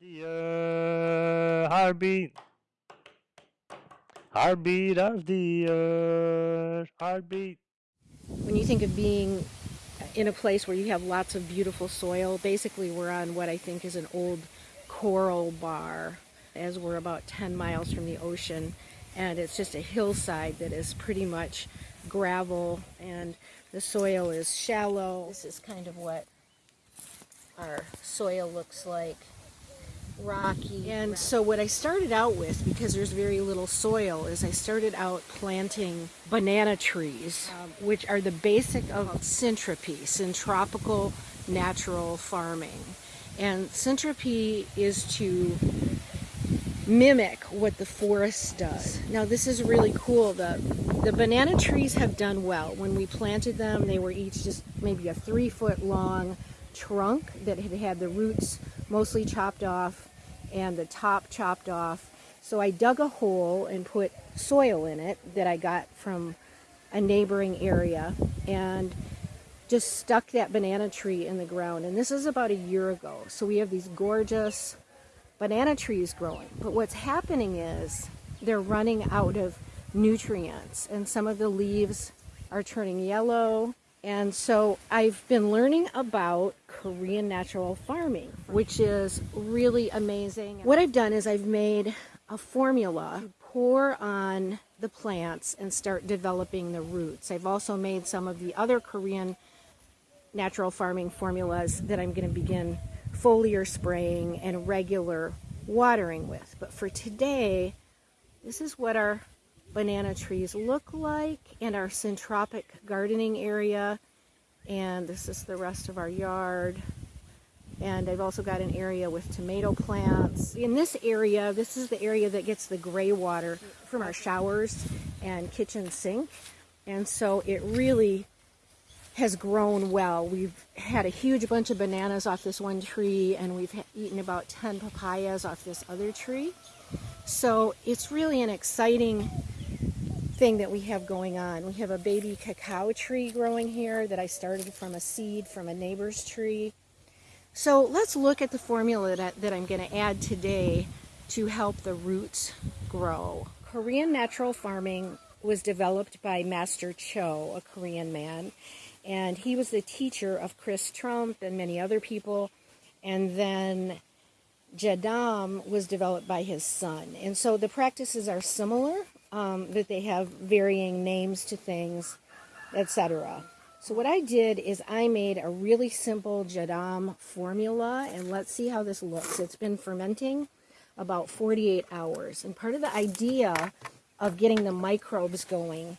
The uh, heartbeat, heartbeat of the earth, heartbeat. When you think of being in a place where you have lots of beautiful soil, basically we're on what I think is an old coral bar as we're about 10 miles from the ocean and it's just a hillside that is pretty much gravel and the soil is shallow. This is kind of what our soil looks like rocky. And so what I started out with, because there's very little soil, is I started out planting banana trees, um, which are the basic of Syntropy, syntropical natural farming. And Syntropy is to mimic what the forest does. Now this is really cool. The, the banana trees have done well. When we planted them, they were each just maybe a three foot long trunk that had had the roots mostly chopped off and the top chopped off. So I dug a hole and put soil in it that I got from a neighboring area and just stuck that banana tree in the ground. And this is about a year ago. So we have these gorgeous banana trees growing. But what's happening is they're running out of nutrients and some of the leaves are turning yellow and so I've been learning about Korean natural farming, which is really amazing. What I've done is I've made a formula to pour on the plants and start developing the roots. I've also made some of the other Korean natural farming formulas that I'm going to begin foliar spraying and regular watering with. But for today, this is what our banana trees look like in our syntropic gardening area. And this is the rest of our yard. And I've also got an area with tomato plants. In this area, this is the area that gets the gray water from our showers and kitchen sink. And so it really has grown well. We've had a huge bunch of bananas off this one tree and we've eaten about 10 papayas off this other tree. So it's really an exciting thing that we have going on. We have a baby cacao tree growing here that I started from a seed from a neighbor's tree. So let's look at the formula that, that I'm going to add today to help the roots grow. Korean natural farming was developed by Master Cho, a Korean man, and he was the teacher of Chris Trump and many other people. And then Jadam was developed by his son. And so the practices are similar, um, that they have varying names to things, etc. So what I did is I made a really simple Jadam formula, and let's see how this looks. It's been fermenting about 48 hours. And part of the idea of getting the microbes going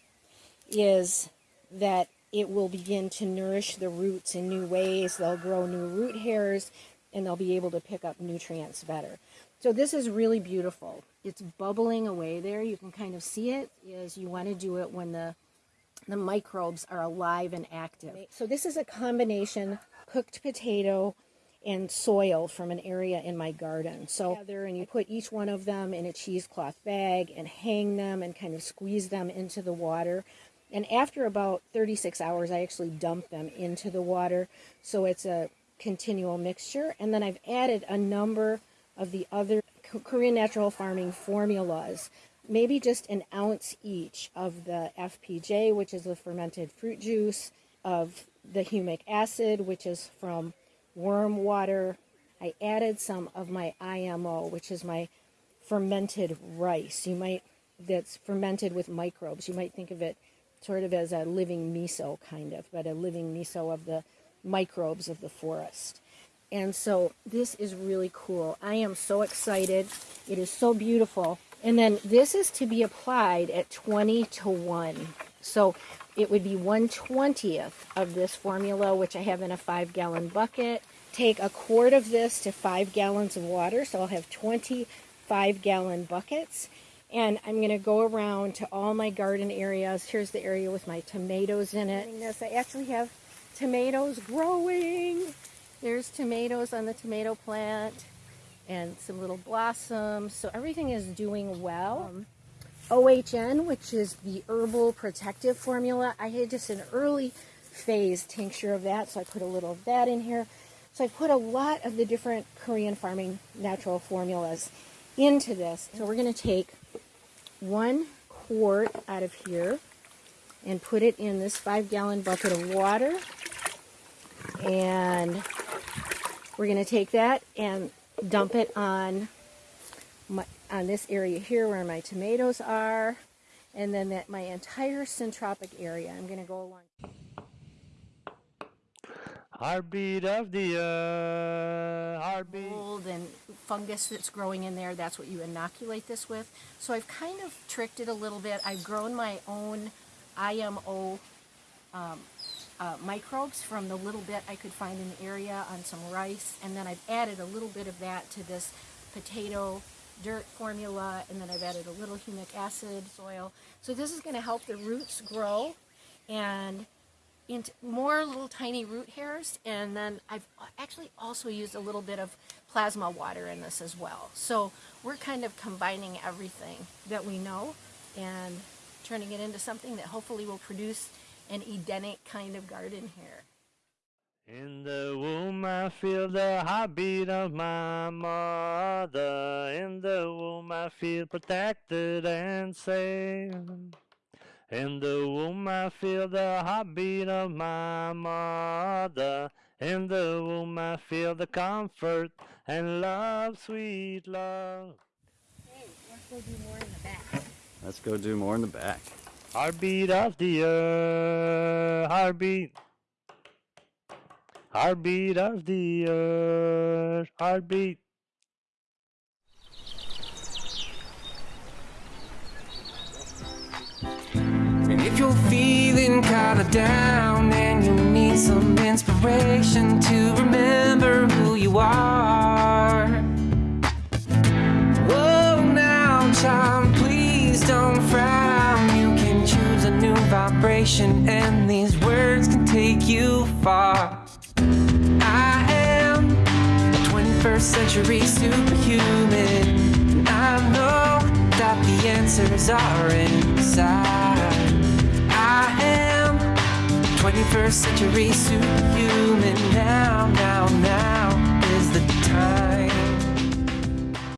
is that it will begin to nourish the roots in new ways. They'll grow new root hairs, and they'll be able to pick up nutrients better. So this is really beautiful. It's bubbling away there. You can kind of see it is you want to do it when the the microbes are alive and active. So this is a combination cooked potato and soil from an area in my garden. So there and you put each one of them in a cheesecloth bag and hang them and kind of squeeze them into the water. And after about 36 hours, I actually dump them into the water. So it's a continual mixture. And then I've added a number of the other Korean natural farming formulas, maybe just an ounce each of the FPJ, which is the fermented fruit juice, of the humic acid, which is from worm water. I added some of my IMO, which is my fermented rice. You might, that's fermented with microbes. You might think of it sort of as a living miso, kind of, but a living miso of the microbes of the forest. And so this is really cool. I am so excited. It is so beautiful. And then this is to be applied at 20 to 1. So it would be 1 20th of this formula, which I have in a 5 gallon bucket. Take a quart of this to 5 gallons of water. So I'll have 25 gallon buckets. And I'm going to go around to all my garden areas. Here's the area with my tomatoes in it. I actually have tomatoes growing. There's tomatoes on the tomato plant and some little blossoms. So everything is doing well. Um, OHN, which is the herbal protective formula, I had just an early phase tincture of that, so I put a little of that in here. So I put a lot of the different Korean farming natural formulas into this. So we're going to take one quart out of here and put it in this five gallon bucket of water. And we're going to take that and dump it on my, on this area here where my tomatoes are. And then that my entire syntropic area, I'm going to go along. Heartbeat of the earth. Heartbeat. mold and fungus that's growing in there. That's what you inoculate this with. So I've kind of tricked it a little bit. I've grown my own IMO um, uh, microbes from the little bit I could find in the area on some rice, and then I've added a little bit of that to this potato dirt formula, and then I've added a little humic acid soil. So this is going to help the roots grow and into more little tiny root hairs and then I've actually also used a little bit of plasma water in this as well. So we're kind of combining everything that we know and turning it into something that hopefully will produce an Edenic kind of garden here. In the womb I feel the heartbeat of my mother. In the womb I feel protected and safe. In the womb I feel the heartbeat of my mother. In the womb I feel the comfort and love, sweet love. Hey, let's go do more in the back. Let's go do more in the back. Heartbeat of the earth, heartbeat. Heartbeat of the earth, heartbeat. And if you're feeling kinda down and you need some inspiration to remember who you are. Whoa, now, child, please don't frown. Vibration, and these words can take you far. I am a 21st century superhuman. I know that the answers are inside. I am 21st century superhuman. Now, now, now is the time.